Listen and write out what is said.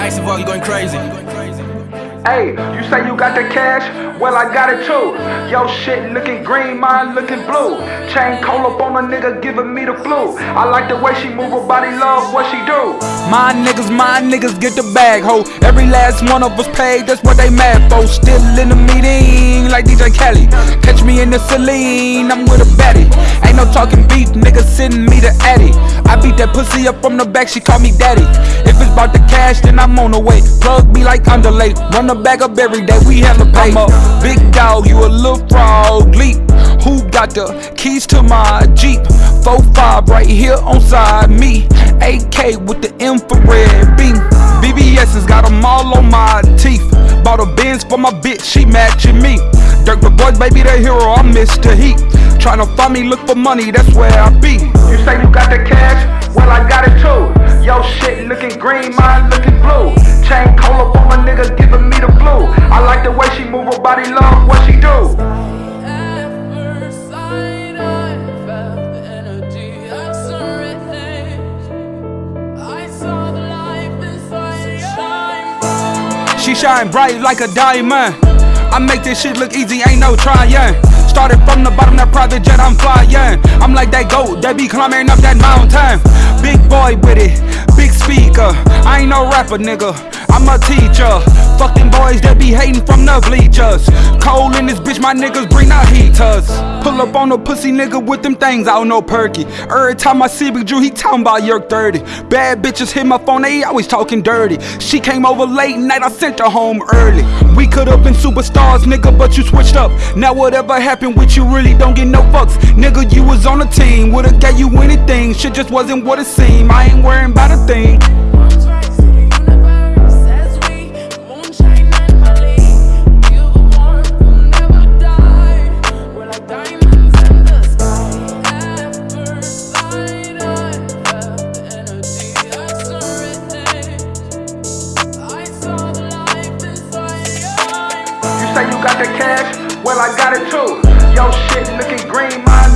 Jackson, you going crazy. Hey, you say you got the cash? Well, I got it too. Yo, shit looking green, mine looking blue. Chain cold up on a nigga giving me the flu. I like the way she move her body, love what she do. My niggas, my niggas get the bag, ho. Every last one of us paid, that's what they mad for. Still in the meeting, like DJ Kelly. Catch me in the Celine, I'm with a Betty. Ain't no talking beef, niggas sending me the Eddie. I beat that pussy up from the back, she call me daddy. If it's about the cash, then I'm on the way. Plug me like underlay, run the bag up every day, we have hella pay. I'm a big dog, you a little frog, leap. Who got the keys to my Jeep? 4-5 right here on side me. AK with the infrared beam. VVS has got them all on my teeth. Bought a Benz for my bitch, she matching me. Dirk the boys, baby, the hero, I'm Mr. Heat. Tryna find me, look for money, that's where I be. You say you got the cash? Well, I got it too. Yo, shit looking green, mine looking blue. Chain a nigga giving me the. I like the way she move her body, love what she do. She shine bright like a diamond. I make this shit look easy, ain't no trying. Started from the bottom, that private jet, I'm flying. I'm like that goat that be climbing up that mountain. Big boy with it, speaker. I ain't no rapper, nigga. I'm a teacher. Fuck them boys that be hating from the bleachers. Cold in this bitch, my niggas bring out heaters. Pull up on a pussy nigga with them things, I don't know perky. Every time I see Big Drew, he talking about Yerk 30. Bad bitches hit my phone, they always talking dirty. She came over late night, I sent her home early. We could've been superstars, nigga, but you switched up. Now whatever happened with you really don't get no fucks. Nigga, you was on a team, would've got you anything. Shit just wasn't what it seemed. I ain't worrying about a thing. Got the cash? Well, I got it too. Yo, shit looking green, mine